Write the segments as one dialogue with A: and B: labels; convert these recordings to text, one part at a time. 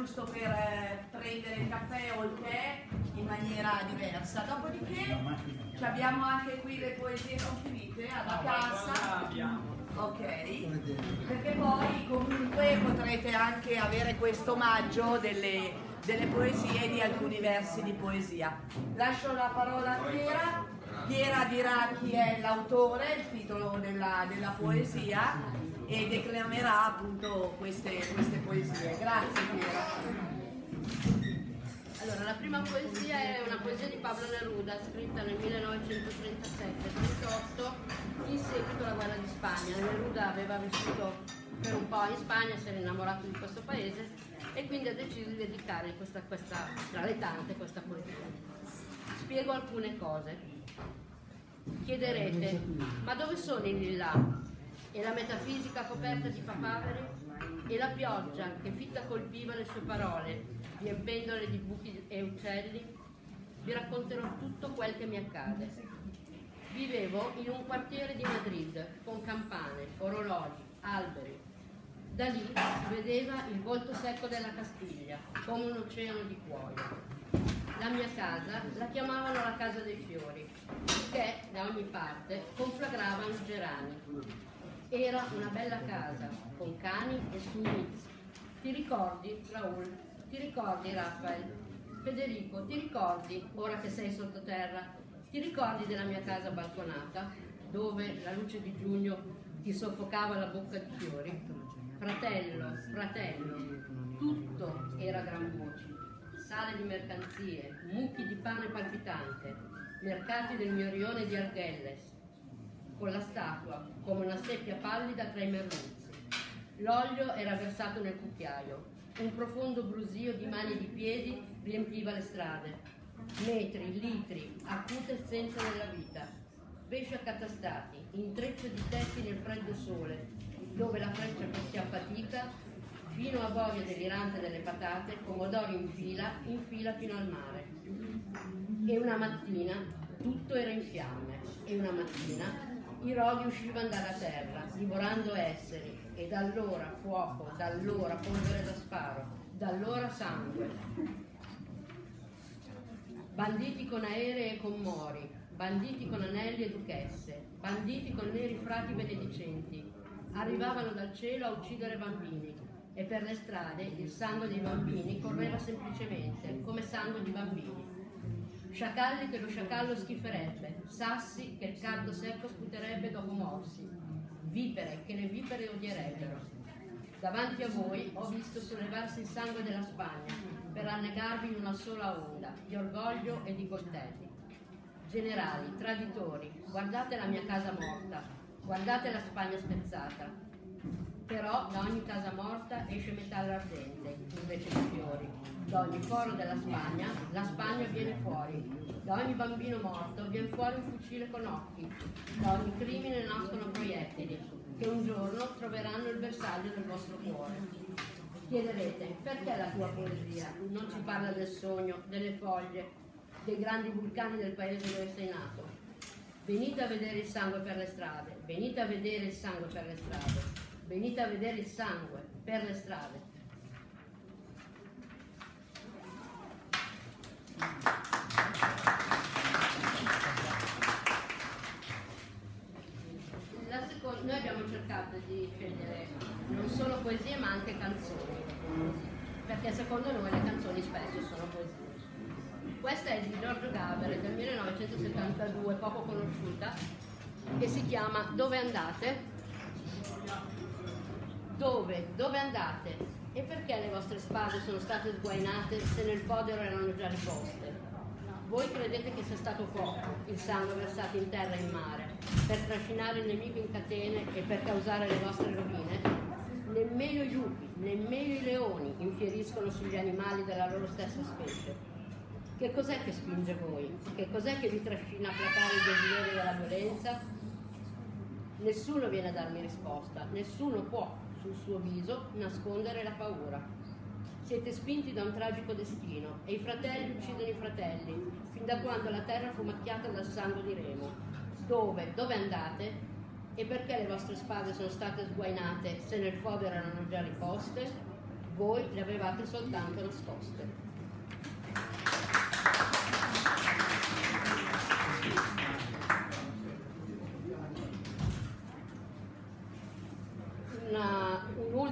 A: giusto per eh, prendere il caffè o il tè in maniera diversa. Dopodiché abbiamo anche qui le poesie non finite alla cassa. Ok, perché poi comunque potrete anche avere questo omaggio delle, delle poesie di alcuni versi di poesia. Lascio la parola a Piera. Piera dirà chi è l'autore, il titolo della, della poesia e declamerà appunto queste, queste poesie. Grazie Piera.
B: Allora, la prima poesia è una poesia di Pablo Neruda, scritta nel 1937-38, in seguito alla guerra di Spagna. Neruda aveva vissuto per un po' in Spagna, si era innamorato di questo paese e quindi ha deciso di dedicare questa, questa, tra le tante questa poesia. Spiego alcune cose. Chiederete, ma dove sono i lilla? e la metafisica coperta di papaveri e la pioggia che fitta colpiva le sue parole, riempendole di buchi e uccelli, vi racconterò tutto quel che mi accade. Vivevo in un quartiere di Madrid con campane, orologi, alberi. Da lì vedeva il volto secco della Castiglia, come un oceano di cuoio. La mia casa la chiamavano la casa dei fiori, che da ogni parte conflagravano gerani era una bella casa, con cani e suinizi. Ti ricordi, Raul? Ti ricordi, Raffaele? Federico, ti ricordi, ora che sei sottoterra, ti ricordi della mia casa balconata, dove la luce di giugno ti soffocava la bocca di fiori? Fratello, fratello, tutto era gran voce. Sale di mercanzie, mucchi di pane palpitante, mercati del mio rione di Arghelles, con la statua, come una seppia pallida tra i merluzzi. L'olio era versato nel cucchiaio. Un profondo brusio di mani e di piedi riempiva le strade. Metri, litri, acute essenza della vita. Pesci accatastati, intreccio di tetti nel freddo sole, dove la freccia si affatica, fino a voglia delirante delle patate, pomodori in fila, in fila fino al mare. E una mattina tutto era in fiamme, e una mattina i roghi uscivano dalla terra, divorando esseri, e da allora fuoco, da allora polvere da sparo, da allora sangue. Banditi con aerei e con mori, banditi con anelli e duchesse, banditi con neri frati benedicenti, arrivavano dal cielo a uccidere bambini e per le strade il sangue dei bambini correva semplicemente come sangue di bambini sciacalli che lo sciacallo schiferebbe, sassi che il caldo secco sputerebbe dopo morsi, vipere che le vipere odierebbero. Davanti a voi ho visto sollevarsi il sangue della Spagna per annegarvi in una sola onda di orgoglio e di coltelli. Generali, traditori, guardate la mia casa morta, guardate la Spagna spezzata. Però da ogni casa morta esce metallo ardente, invece di fiori da ogni foro della Spagna, la Spagna viene fuori. Da ogni bambino morto viene fuori un fucile con occhi. Da ogni crimine nascono proiettili, che un giorno troveranno il bersaglio del vostro cuore. Chiederete, perché la tua poesia non ci parla del sogno, delle foglie, dei grandi vulcani del paese dove sei nato? Venite a vedere il sangue per le strade, venite a vedere il sangue per le strade, venite a vedere il sangue per le strade. Seconda, noi abbiamo cercato di scegliere non solo poesie ma anche canzoni, perché secondo noi le canzoni spesso sono poesie. Questa è di Giorgio Gaber del 1972, poco conosciuta, che si chiama Dove andate? Dove? Dove andate? E perché le vostre spade sono state sguainate se nel podero erano già riposte? Voi credete che sia stato poco il sangue versato in terra e in mare per trascinare il nemico in catene e per causare le vostre rovine? Nemmeno i lupi, nemmeno i leoni infieriscono sugli animali della loro stessa specie. Che cos'è che spinge voi? Che cos'è che vi trascina a placare il desiderio della violenza? Nessuno viene a darmi risposta, nessuno può sul suo viso nascondere la paura. Siete spinti da un tragico destino e i fratelli uccidono i fratelli, fin da quando la terra fu macchiata dal sangue di Remo. Dove? Dove andate? E perché le vostre spade sono state sguainate se nel fodero erano già riposte? voi le avevate soltanto nascoste.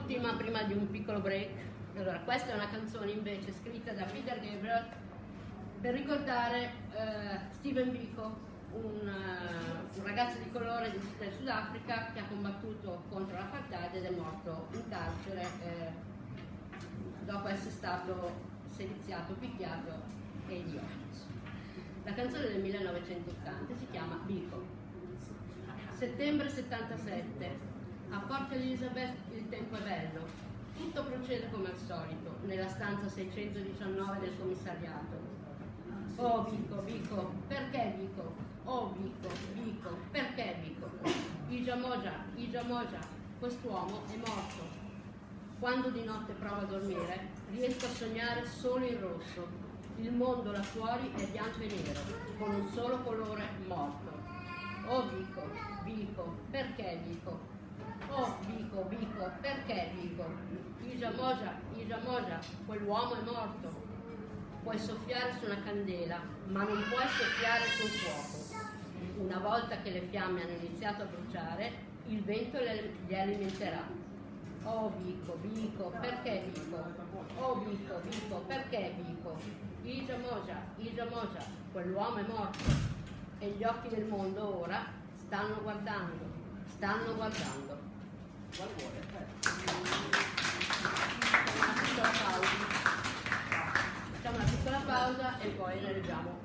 B: Un'ultima prima di un piccolo break. Allora, questa è una canzone invece scritta da Peter Gabriel per ricordare eh, Steven Biko, un, uh, un, ragazzo di colore del Sudafrica che ha combattuto contro l'apartheid ed è morto in carcere eh, dopo essere stato sediziato, picchiato e idiota. La canzone del 1980 si chiama Biko. Settembre 77, a Port Elizabeth il tempo è bello, tutto procede come al solito, nella stanza 619 del commissariato. Oh Vico, Vico, perché Vico? Oh Vico, Vico, perché Vico? Igia Moja, Igia Moja, quest'uomo è morto. Quando di notte provo a dormire, riesco a sognare solo in rosso. Il mondo là fuori è bianco e nero, con un solo colore morto. Oh Vico, Vico, perché Vico? Oh, Vico, Vico, perché Vico? Isa Moja, Isa Moja, quell'uomo è morto. Puoi soffiare su una candela, ma non puoi soffiare sul fuoco. Una volta che le fiamme hanno iniziato a bruciare, il vento li alimenterà. Oh Vico, Vico, perché Vico? Oh Vico, Vico, perché Vico? Isa Moja, Isa Moja, quell'uomo è morto. E gli occhi del mondo ora stanno guardando, stanno guardando. Qual vuole? Facciamo una piccola pausa e poi ne leggiamo.